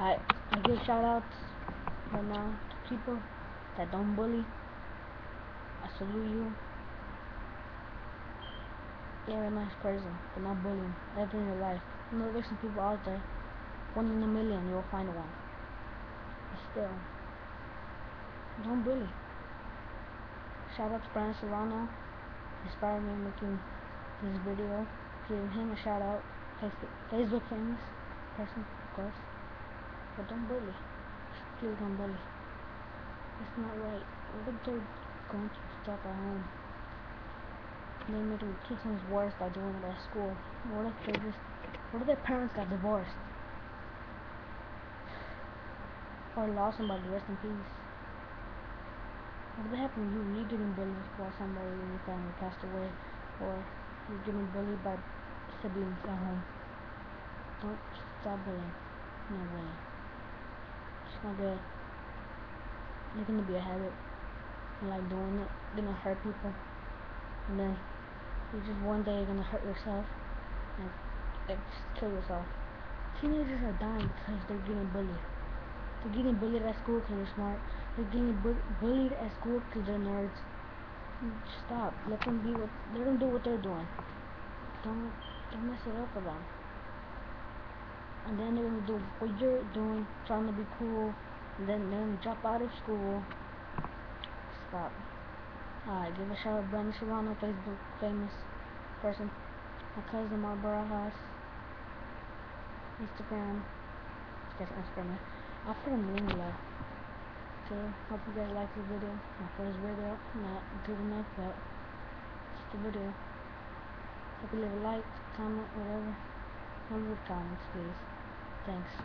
I I give shout outs right now to people that don't bully. I salute you. You're a nice person for not bullying ever in your life. You know there's some people out there, one in a million you'll find one. But still, don't bully. Shout out to Brian Serrano. Inspired me making this video. Give him a shout out. Facebook famous person, of course. Don't bully. Please don't bully. It's not right. What if they're going through stuff at home? They made two times worse by doing it at school. What if they just what if their parents got divorced? Or lost somebody, rest in peace. What would happen to you? You getting bullied while somebody in your family passed away or you're getting bullied by siblings at home. Don't stop bullying. No bullying. It's not good. It's gonna be a habit. You like doing it. Gonna hurt people. And then you just one day you're gonna hurt yourself and, and just kill yourself. Teenagers are dying because they're getting bullied. They're getting bullied at school because they're smart. They're getting bu bullied at school because they're nerds. Stop. Let them be what. Let them do what they're doing. Don't don't mess it up for them. And then they're gonna do what you're doing, trying to be cool. And then gonna drop out of school. Stop. Alright, give a shout out to Brandon Serrano, Facebook famous person. My cousin Mark Barajas. Instagram. Instagram. I'll put them in below. So, hope you guys like the video. My first video. Not good enough, but it's the video. Hope you leave a like, comment, whatever. Leave comments, please. Thanks.